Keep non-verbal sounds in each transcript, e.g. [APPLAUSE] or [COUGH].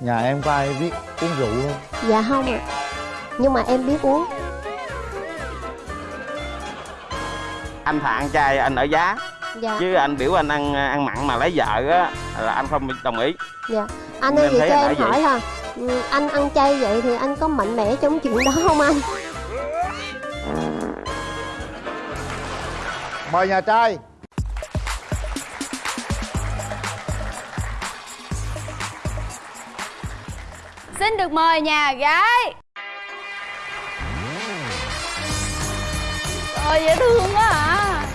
nhà em có ai biết uống rượu không? Dạ không ạ. Nhưng mà em biết uống. Anh thà ăn chay anh ở giá. Dạ. Chứ anh biểu anh ăn ăn mặn mà lấy vợ á là anh không đồng ý. Dạ. Anh ơi vậy cho anh em hỏi là ừ, Anh ăn chay vậy thì anh có mạnh mẽ trong chuyện đó không anh? mời nhà trai Xin được mời nhà gái. Trời dễ thương quá à.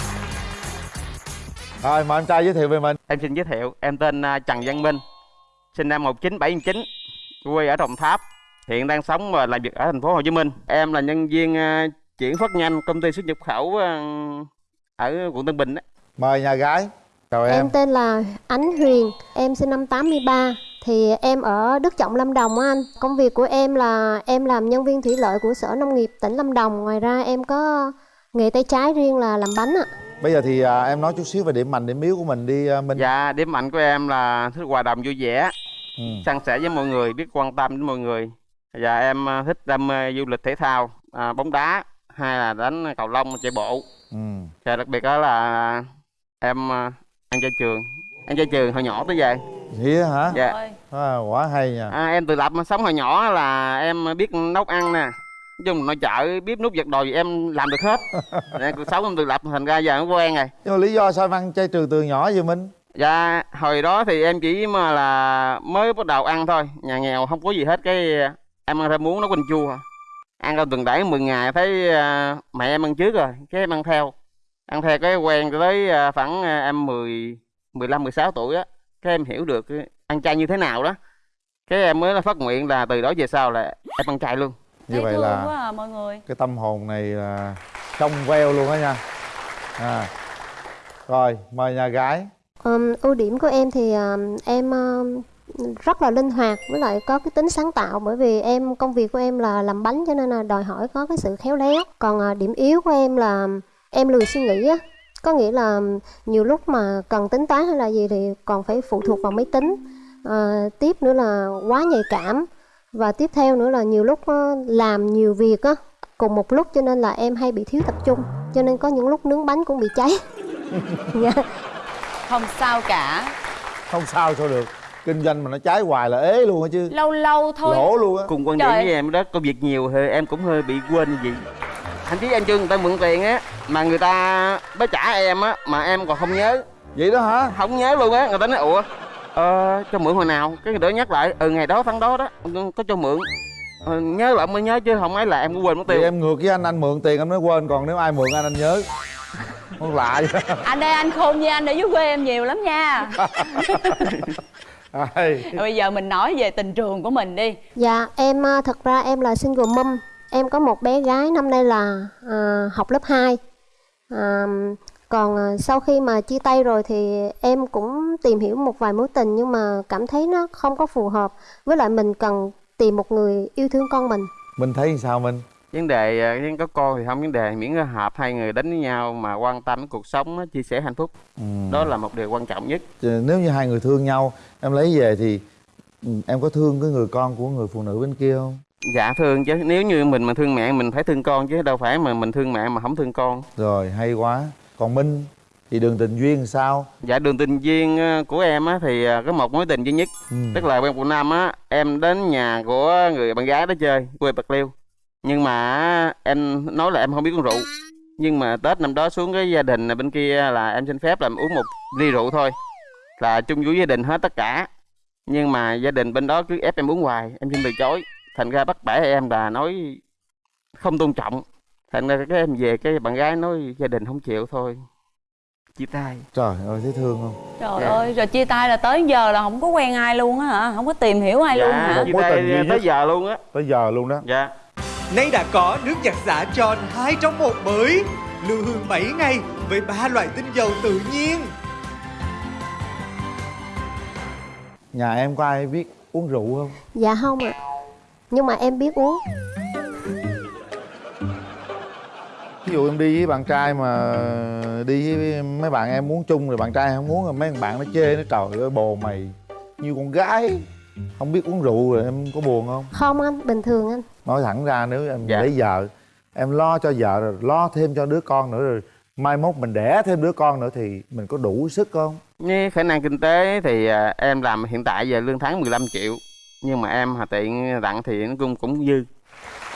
Rồi mời em trai giới thiệu về mình. Em xin giới thiệu em tên à, Trần Văn Minh sinh năm 1979 quê ở Đồng Tháp hiện đang sống và làm việc ở thành phố Hồ Chí Minh. Em là nhân viên à, chuyển phát nhanh công ty xuất nhập khẩu à, ở quận Tân Bình á. mời nhà gái chào em, Em tên là Ánh Huyền Em sinh năm 83 Thì em ở Đức Trọng Lâm Đồng á anh. Công việc của em là em làm nhân viên thủy lợi của Sở Nông nghiệp tỉnh Lâm Đồng. Ngoài ra em có nghề tay trái riêng là làm bánh ạ. Bây giờ thì à, em nói chút xíu về điểm mạnh điểm yếu của mình đi à, minh. Dạ điểm mạnh của em là thích hòa đồng vui vẻ ừ. san sẻ với mọi người biết quan tâm đến mọi người. Và em à, thích đam mê du lịch thể thao à, bóng đá hay là đánh cầu lông chạy bộ. Ừ. và đặc biệt đó là em à, ăn chay trường. Ăn chay trường hồi nhỏ tới giờ vậy hả? Dạ. À, quá hay nha. À, em tự lập mà sống hồi nhỏ là em biết nấu ăn nè. Nói chung nội chợ bếp nút giặt đồ gì em làm được hết. [LAUGHS] Nè, cuộc sống em tự lập thành ra giờ nó quen rồi. Nhưng mà lý do sao em ăn chay trường từ nhỏ vậy minh? Dạ hồi đó thì em chỉ mà là mới bắt đầu ăn thôi. Nhà nghèo không có gì hết cái em ăn theo muốn nấu canh chua. Ăn ra tuần đẩy 10 ngày thấy à, mẹ em ăn trước rồi cái em ăn theo. Ăn theo cái quen tới à, khoảng à, em 10 15 16 tuổi á cái em hiểu được cái ăn chay như thế nào đó. Cái em mới phát nguyện là từ đó về sau là em ăn chay luôn. Như vậy là quá à mọi người. cái tâm hồn này là trong veo luôn á nha. À. rồi mời nhà gái. Ừm, ưu điểm của em thì ừm, em ừm, rất là linh hoạt với lại có cái tính sáng tạo bởi vì em công việc của em là làm bánh cho nên là đòi hỏi có cái sự khéo léo. Còn à, điểm yếu của em là em lười suy nghĩ á có nghĩa là nhiều lúc mà cần tính toán hay là gì thì còn phải phụ thuộc vào máy tính. À, tiếp nữa là quá nhạy cảm. Và tiếp theo nữa là nhiều lúc ờ, làm nhiều việc á cùng một lúc cho nên là em hay bị thiếu tập trung cho nên có những lúc nướng bánh cũng bị cháy. [LAUGHS] Dạ. Không sao cả. Không sao sao được. Kinh doanh mà nó trái hoài là ế luôn á chứ. Lâu lâu thôi. Lỗ luôn á. Cùng quan điểm với em đó công việc nhiều thì em cũng hơi bị quên như anh chí anh chưa người ta mượn tiền á mà người ta mới trả em á mà em còn không nhớ. Vậy đó hả? Không nhớ luôn á người ta nói ủa ờ, cho mượn hồi nào? Cái người đó nhắc lại ừ ngày đó tháng đó đó có cho mượn. Ờ, nhớ lại mới nhớ chứ không ấy là em cũng quên mất thì tiêu em ngược với anh anh mượn tiền anh mới quên còn nếu ai mượn anh anh nhớ. Con lạ vậy. [LAUGHS] Anh đây anh khôn như anh ở dưới quê em nhiều lắm nha. [LAUGHS] Bây giờ mình nói về tình trường của mình đi. Dạ, em à, thật ra em là single mom. Em có một bé gái năm nay là à, học lớp 2. À, còn à, sau khi mà chia tay rồi thì em cũng tìm hiểu một vài mối tình nhưng mà cảm thấy nó không có phù hợp. Với lại mình cần tìm một người yêu thương con mình. mình thấy sao mình vấn đề ờ, có con thì không vấn đề miễn là hợp hai người đến với nhau mà quan tâm đến cuộc sống chia sẻ hạnh phúc ừ. đó là một điều quan trọng nhất nếu như hai người thương nhau em lấy về thì ừ, em có thương cái người con của người phụ nữ bên kia không dạ thương chứ. Nếu như mình mà thương mẹ mình phải thương con chứ. Đâu phải mà mình thương mẹ mà không thương con. Rồi hay quá. Còn minh thì đường tình duyên sao? Dạ đường tình duyên ờ, của em á thì ờ, có một mối tình duy nhất. Ừ. tức là quen quận năm á em đến nhà của người bạn gái đó chơi quê bạc liêu. Nhưng mà em nói là em không biết uống rượu. Nhưng mà tết năm đó xuống cái gia đình bên kia là em xin phép là em uống một ly rượu thôi. Là chung vui gia đình hết tất cả. Nhưng mà gia đình bên đó cứ ép em uống hoài em xin từ chối thành ra bắt bẻ em là nói không tôn trọng thành ra cái em về cái bạn gái nói gia đình không chịu thôi chia tay trời ơi thấy thương không Trời Dạ. ơi, rồi chia tay là tới giờ là không có quen ai luôn á hả? Không có tìm hiểu ai luôn hả? chia tay nhất. tới giờ luôn á tới giờ luôn đó dạ Nay đã có nước giặt xả tròn 2 trong một mới Lưu hương 7 ngày với ba loại tinh dầu tự nhiên nhà em có ai biết uống rượu không Dạ không ạ. Nhưng mà em biết uống. ví dụ em đi với bạn trai mà đi với mấy bạn em muốn chung rồi bạn trai không muốn rồi mấy bạn nó chê nó trời ơi bồ mày như con gái không biết uống rượu rồi em có buồn không không anh bình thường anh nói thẳng ra nếu em Dạ. lấy vợ em lo cho vợ rồi lo thêm cho đứa con nữa rồi mai mốt mình đẻ thêm đứa con nữa thì mình có đủ sức không Với khả năng kinh tế thì à, em làm hiện tại giờ lương tháng 15 triệu nhưng mà em hà tiện tặng thì nó cũng cũng dư.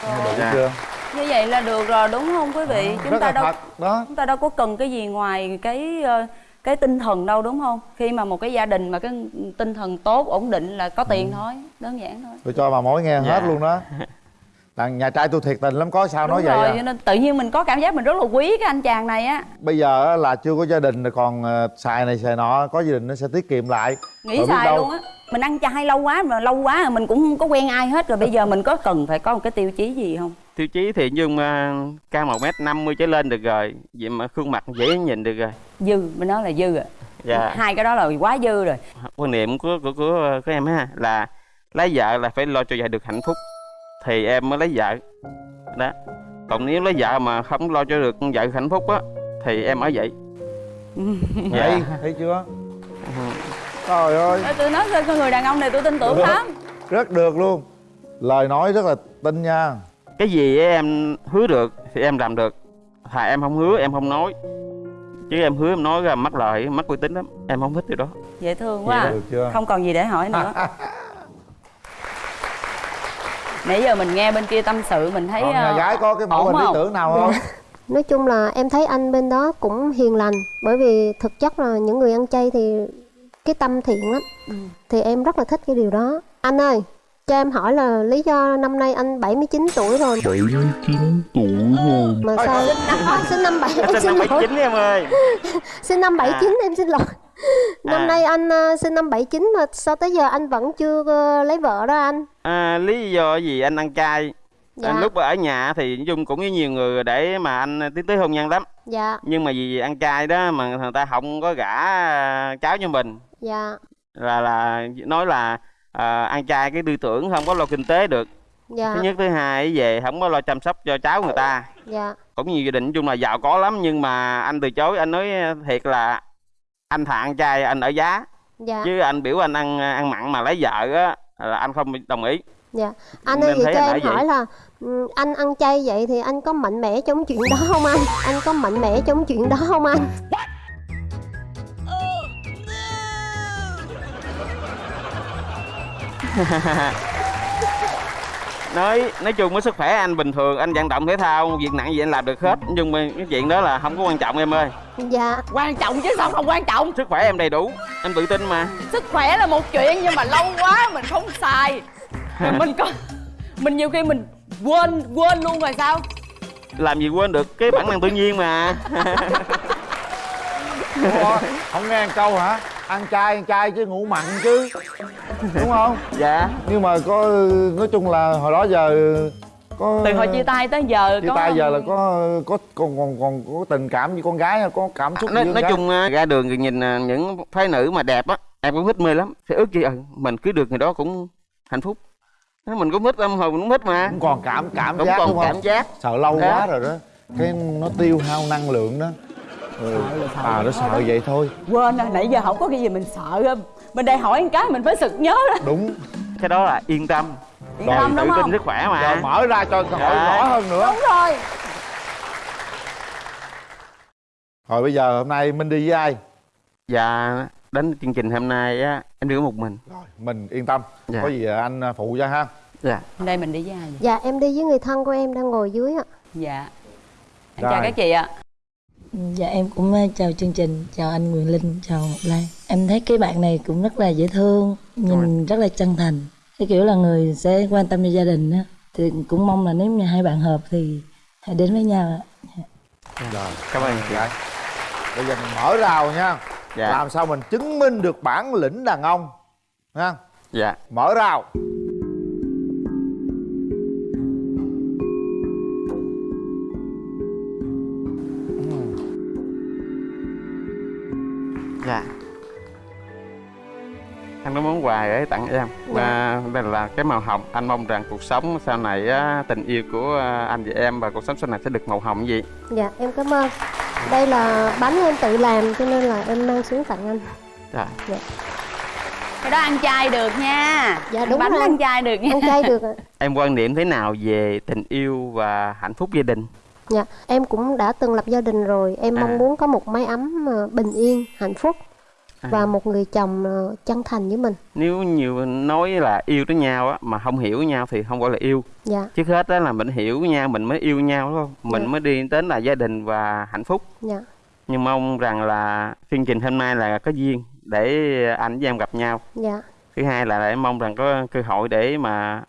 Đủ Dạ. chưa? Như vậy là được rồi đúng không quý vị? Chúng rất ta đâu thật đó. chúng ta đâu có cần cái gì ngoài cái ờ, cái tinh thần đâu đúng không? Khi mà một cái gia đình mà cái tinh thần tốt ổn định là có Ừ. tiền thôi đơn giản thôi. Tôi cho bà mối nghe Dạ. hết luôn đó. [LAUGHS] Đàn nhà trai tôi thiệt tình lắm có sao nói đúng vậy rồi à. cho nên tự nhiên mình có cảm giác mình rất là quý cái anh chàng này á. Bây giờ á, là chưa có gia đình rồi còn ờ, xài này xài nọ có gia đình nó sẽ tiết kiệm lại. Nghĩ xài đâu- luôn á mình ăn chay lâu quá mà lâu quá rồi mình cũng không có quen ai hết rồi bây giờ mình có cần phải có một cái tiêu chí gì không? Tiêu chí thì nhưng mà cao một mét năm mươi trở lên được rồi vậy mà khuôn mặt dễ nhìn được rồi. Dư mình nói là dư à. Dạ. Hai cái đó là quá dư rồi. Quan niệm của của của, của em ha là lấy vợ là phải lo cho vợ được hạnh phúc. Thì em mới lấy vợ. Đó. Còn nếu lấy vợ mà không lo cho được vợ hạnh phúc á thì em ở vậy. Vậy [LAUGHS] dạ. thấy chưa trời ơi. Tôi nói cho con người đàn ông này tôi tin tưởng Được. lắm. rất được luôn. Lời nói rất là tin nha. Cái gì em hứa được thì em làm được. Thà em không hứa em không nói. Chứ em hứa em nói ra mất lời mất uy tín lắm. Em không thích điều đó. Dễ thương quá à. được chưa? Không còn gì để hỏi nữa. [LAUGHS] Nãy giờ mình nghe bên kia tâm sự mình thấy còn nhà ờ, gái có cái mẫu ổn hình lý tưởng nào không? [LAUGHS] Nói chung là em thấy anh bên đó cũng hiền lành bởi vì thực chất là những người ăn chay thì cái tâm thiện lắm. Ừ. thì em rất là thích cái điều đó. Anh ơi cho em hỏi là lý do năm nay anh 79 tuổi rồi? 79 tuổi rồi. Mà sao? à, sinh năm bảy em sinh [LAUGHS] xin năm lỗi 79 em ơi. Sinh năm 79 em xin lỗi. Năm À. nay anh ờ, sinh năm 79 mà sao tới giờ anh vẫn chưa ờ, lấy vợ đó anh? À, lý do gì anh ăn chay dạ. À, lúc ở nhà thì nói chung cũng với nhiều người để mà anh tiến tới hôn nhân lắm. Dạ. Nhưng mà vì ăn chay đó mà người ta không có gả à, cháu cho mình dạ. Là là nói là à, ăn chay cái tư tưởng không có lo kinh tế được. Dạ. Thứ nhất thứ hai về không có lo chăm sóc cho cháu người ta. Dạ. Cũng nhiều gia đình nói chung là giàu có lắm nhưng mà anh từ chối anh nói thiệt là anh thà ăn chay anh ở giá. Dạ. Chứ anh biểu anh ăn ăn mặn mà lấy vợ á là anh không đồng ý. Dạ. Anh ơi vậy cho em vậy. hỏi là anh ăn chay vậy thì anh có mạnh mẽ trong chuyện đó không anh? Anh có mạnh mẽ trong chuyện đó không anh [LAUGHS] nói nói chung với sức khỏe anh bình thường anh vận động thể thao việc nặng gì anh làm được hết. Nhưng mà cái chuyện đó là không có quan trọng em ơi. Dạ. Quan trọng chứ sao không quan trọng? Sức khỏe em đầy đủ em tự tin mà. Sức khỏe là một chuyện nhưng mà lâu quá mình không xài. Rồi [LAUGHS] mình có mình nhiều khi mình quên quên luôn rồi sao? Làm gì quên được cái bản năng tự nhiên mà. Ủa, không nghe câu hả? Ăn chay ăn chay chứ ngủ mặn chứ đúng không? Dạ. Nhưng mà có nói chung là hồi đó giờ có từ hồi chia tay tới giờ chia có tay giờ là có có còn còn còn có tình cảm với con gái hay có cảm xúc nói, với con nói gái? chung à, ra đường thì nhìn à, những phái nữ mà đẹp á em cũng thích mê lắm. Thì ước gì ừ, mình cưới được người đó cũng hạnh phúc. Mình cũng thích âm hồi mình cũng thích mà. Cũng còn cảm cảm cũng giác còn đúng không? cảm giác. Sợ lâu Đó. quá rồi đó. Cái nó tiêu hao năng lượng đó. Ừ. à nó sợ vậy thôi. Quên rồi nãy giờ không có cái gì mình sợ. không mình đây hỏi một cái mình phải sực nhớ đó. Đúng. Cái đó là yên tâm. Yên Rồi, tâm tự đúng tin không? sức khỏe mà. Mở ra cho câu hỏi Dạ. rõ hơn nữa. Đúng rồi. Rồi bây giờ hôm nay minh đi với ai? Dạ đến chương trình hôm nay á em đi có một mình. Rồi mình yên tâm. Dạ. có gì anh phụ cho ha. Dạ. Đây mình đi với ai vậy? Dạ em đi với người thân của em đang ngồi dưới ạ. Dạ. Em Rồi. chào các chị ạ. Dạ em cũng ờ, chào chương trình, chào anh Quyền Linh, chào Ngọc Lan Em thấy cái bạn này cũng rất là dễ thương, nhìn rất là chân thành. Cái kiểu là người sẽ quan tâm cho gia đình á. Thì cũng mong là nếu như hai bạn hợp thì hãy đến với nhau ạ. Rồi cảm ơn chị Dạ. bây giờ mình mở rào nha. Dạ. Làm sao mình chứng minh được bản lĩnh đàn ông nha. Dạ. Mở rào. Dạ anh có món quà để tặng em. Và đây là cái màu hồng. Anh mong rằng cuộc sống sau này á, tình yêu của à, anh và em và cuộc sống sau này sẽ được màu hồng gì? Dạ em cảm ơn. Đây là bánh em tự làm cho nên là em mang xuống tặng anh. Dạ. Cái đó ăn chay được nha. Dạ, đúng bánh rồi. ăn chay được nha. Ăn chay được ạ. [LAUGHS] em quan niệm thế nào về tình yêu và hạnh phúc gia đình? Dạ, em cũng đã từng lập gia đình rồi. Em À. mong muốn có một mái ấm ờ, bình yên, hạnh phúc À. và một người chồng ờ, chân thành với mình. nếu nhiều nói là yêu tới nhau á mà không hiểu nhau thì không gọi là yêu. Dạ, trước hết đó là mình hiểu nhau mình mới yêu nhau đúng không? Mình Dạ. mới đi đến là gia đình và hạnh phúc. Dạ, nhưng mong rằng là chương trình hôm nay là có duyên để anh với em gặp nhau. Dạ, thứ hai là em mong rằng có cơ hội để mà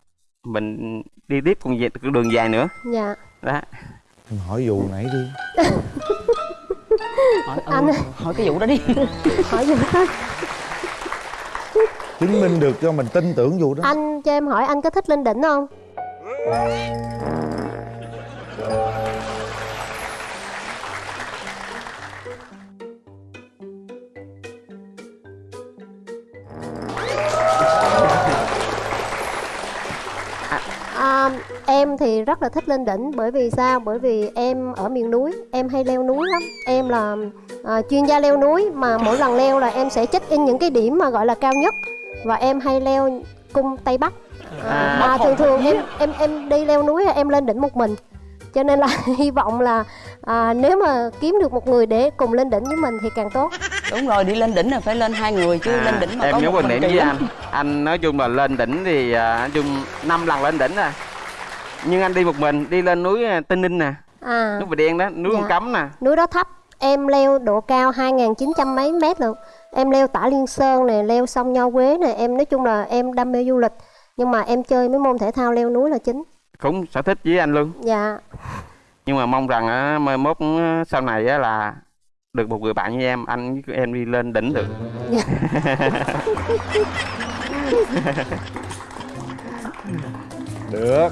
mình đi tiếp cùng đường dài nữa. Dạ. đó. Em hỏi vụ nãy đi [LAUGHS] hỏi, ừ, Anh- hỏi cái vụ đó đi Hỏi gì đó. chứng minh được cho mình tin tưởng vụ đó Anh cho em hỏi anh có thích lên đỉnh không? Thì rất là thích lên đỉnh bởi vì sao? Bởi vì em ở miền núi, em hay leo núi lắm. Em là à, chuyên gia leo núi mà mỗi lần leo là em sẽ check in những cái điểm mà gọi là cao nhất và em hay leo cung Tây Bắc. À, À. mà thường thường em em em đi leo núi em lên đỉnh một mình. Cho nên là [LAUGHS] hy vọng là à, nếu mà kiếm được một người để cùng lên đỉnh với mình thì càng tốt. đúng rồi đi lên đỉnh là phải lên hai người chứ lên đỉnh mà em có nhớ một mình điểm với anh anh nói chung là lên đỉnh thì à, nói chung năm lần lên đỉnh à nhưng anh đi một mình đi lên núi à, Tây Ninh nè À, núi Bà Đen đó núi Dạ. Con Cấm nè núi đó thấp, em leo độ cao 2.900 mấy mét lận. Em leo tả Liên Sơn này, leo sông Nho Quế này, em nói chung là em đam mê du lịch. Nhưng mà em chơi mấy môn thể thao leo núi là chính. cũng sở thích với anh luôn Dạ, nhưng mà mong rằng á, mai mốt á, sau này á, là được một người bạn như em anh với em đi lên đỉnh được [LAUGHS] được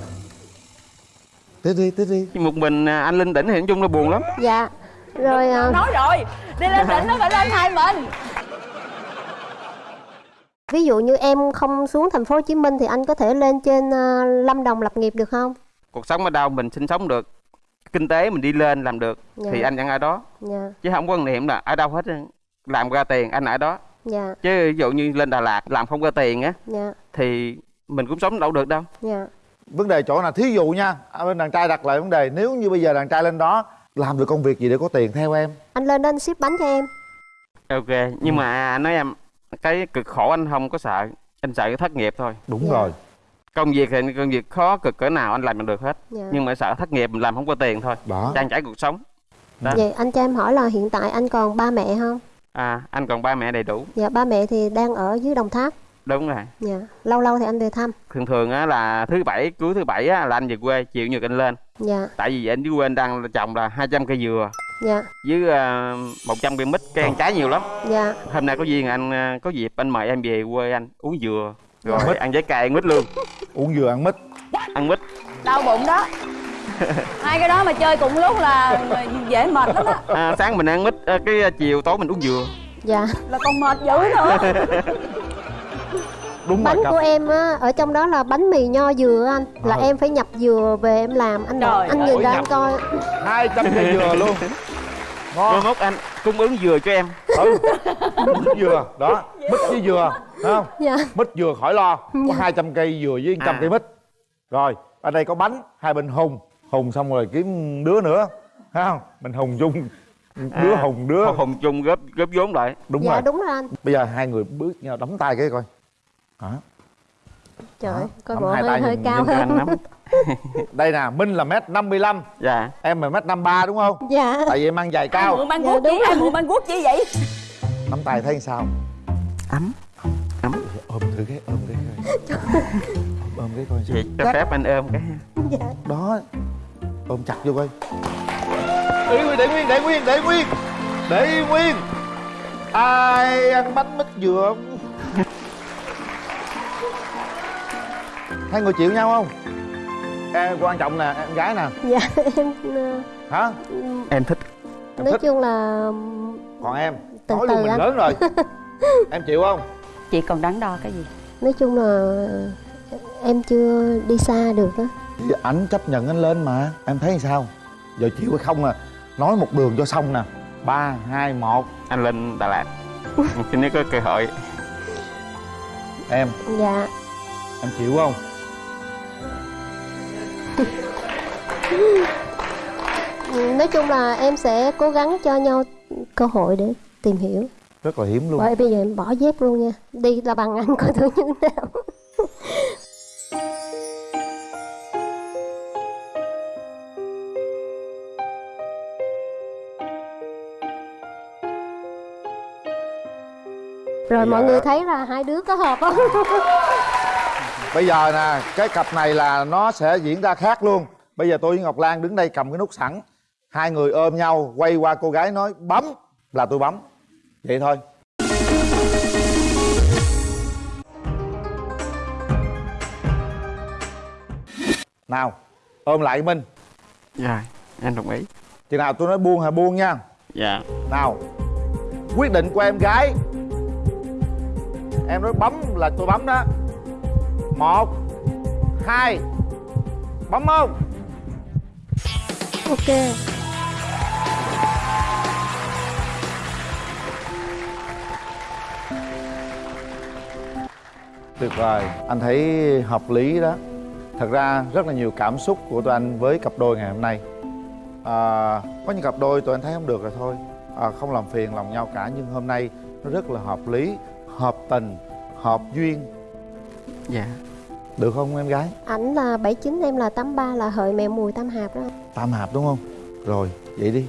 tiếp đi tiếp đi một mình à, anh lên đỉnh thì nói chung là buồn lắm dạ. Rồi à, nói rồi đi lên đỉnh nó phải lên hai mình ví dụ như em không xuống thành phố Hồ Chí Minh thì anh có thể lên trên à, Lâm Đồng lập nghiệp được không? cuộc sống ở đâu mình sinh sống được kinh tế mình đi lên làm được Dạ. thì anh vẫn ở đó Dạ, chứ không có quan niệm là ở đâu hết á. làm ra tiền anh ở đó dạ, chứ ví dụ như lên Đà Lạt làm không ra tiền á dạ, thì mình cũng sống đâu được đâu dạ. Vấn đề chỗ nào thí dụ nha ở bên đàn trai đặt lại vấn đề nếu như bây giờ đàn trai lên đó làm được công việc gì để có tiền theo em Anh lên đó anh ship bánh cho em. ok nhưng mà anh nói em cái cực khổ anh không có sợ anh sợ cái thất nghiệp thôi đúng Dạ. rồi công việc thì công việc khó cực cỡ nào anh làm được hết Dạ. nhưng mà sợ thất nghiệp mình làm không có tiền thôi đó trang trải cuộc sống đó. Vậy anh cho em hỏi là hiện tại anh còn ba mẹ không? à anh còn ba mẹ đầy đủ Dạ, ba mẹ thì đang ở dưới Đồng Tháp. Đúng rồi. Dạ, lâu lâu thì anh về thăm. thường thường á là thứ bảy cuối thứ bảy á là anh về quê chiều nhật anh lên. Dạ, tại vì anh dưới quê anh đang trồng là 200 cây dừa. Dạ, với uh, 100 cây mít cây ăn trái nhiều lắm. Dạ. hôm nay có duyên anh à, có dịp anh mời em về quê anh uống dừa. Rồi. Mít. ăn trái cây ăn mít luôn. [LAUGHS] Uống dừa ăn mít. Ăn mít. Đau bụng đó. [LAUGHS] Hai cái đó mà chơi cùng lúc là dễ mệt lắm á. À, sáng mình ăn mít à, cái chiều tối mình uống dừa. Dạ, là còn mệt dữ nữa [LAUGHS] đúng bánh rồi của em á ở trong đó là bánh mì nho dừa anh. Là Ờ. em phải nhập dừa về em làm. Anh Trời anh nhìn ra anh coi. Hai trăm cây dừa [LAUGHS] luôn. Ngon. Mốt anh cung ứng dừa cho em. Ừ. Mít dừa đó mít với dừa thấy không? Dạ. Mít dừa khỏi lo. Có 200 cây dừa với 100 À. cây mít. Rồi ở đây có bánh hai bên hùng. Hùng xong rồi kiếm đứa nữa thấy không? Mình hùng chung. Đứa À, hùng đứa. Hùng chung góp góp vốn lại. Đúng dạ rồi. đúng rồi anh. Bây giờ hai người bước nhau đấm tay cái coi hả trời ơi, coi bộ hai hơi hơi nhìn- cao Nhìn hơn. [LAUGHS] đây nè minh là mét 55 dạ. Em là mét 53 đúng không? Dạ. Tại vì em ăn giày cao. mượn băng Dạ, guốc đúng chi ai mượn băng guốc chi vậy? Nắm tay thấy sao? Ấm. Ấm. Ôm thử cái ôm cái coi. Ôm, ôm cái coi vậy cho phép anh ôm cái dạ. Đó. Ôm chặt vô coi. Để nguyên để nguyên để nguyên để nguyên. Để nguyên. Ai ăn bánh mít dừa hai người chịu nhau không? Em quan trọng nè em gái nè. Dạ [LAUGHS] em ờ, hả? Em thích nói thích. chung là còn em? Từ nói từ luôn mình anh. lớn rồi. [LAUGHS] Em chịu không? Chị còn đắn đo cái gì? Nói chung là em chưa đi xa được á. Thì ảnh chấp nhận anh lên mà. Em thấy sao? Giờ chịu hay không à? Nói một đường cho xong nè. Ba hai một. Anh lên Đà Lạt. [LAUGHS] Khi nếu có cơ hội. Em. Dạ. Em chịu không nói chung là em sẽ cố gắng cho nhau cơ hội để tìm hiểu. Rất là hiếm luôn. Bởi bây giờ em bỏ dép luôn nha. Đi là bằng anh coi thử như thế nào. Rồi mọi Dạ. người thấy là hai đứa có hợp không bây giờ nè cái cặp này là nó sẽ diễn ra khác luôn. Bây giờ tôi với ngọc lan đứng đây cầm cái nút sẵn. Hai người ôm nhau quay qua cô gái nói bấm. Là tôi bấm. Vậy thôi. Nào ôm lại minh. Dạ em đồng ý. Chừng nào tôi nói buông là buông nha. Dạ. Nào quyết định của em gái. Em nói bấm là tôi bấm đó một hai bấm không ok. Tuyệt vời. Anh thấy hợp lý đó. Thật ra rất là nhiều cảm xúc của tụi anh với cặp đôi ngày hôm nay. À, có những cặp đôi tụi anh thấy không được rồi thôi. À, không làm phiền lòng nhau cả nhưng hôm nay nó rất là hợp lý hợp tình hợp duyên. Dạ được không em gái? Ảnh là 79 em là 83 là hợi mẹ mùi tam hạp đó. Tam hạp đúng không? Rồi vậy đi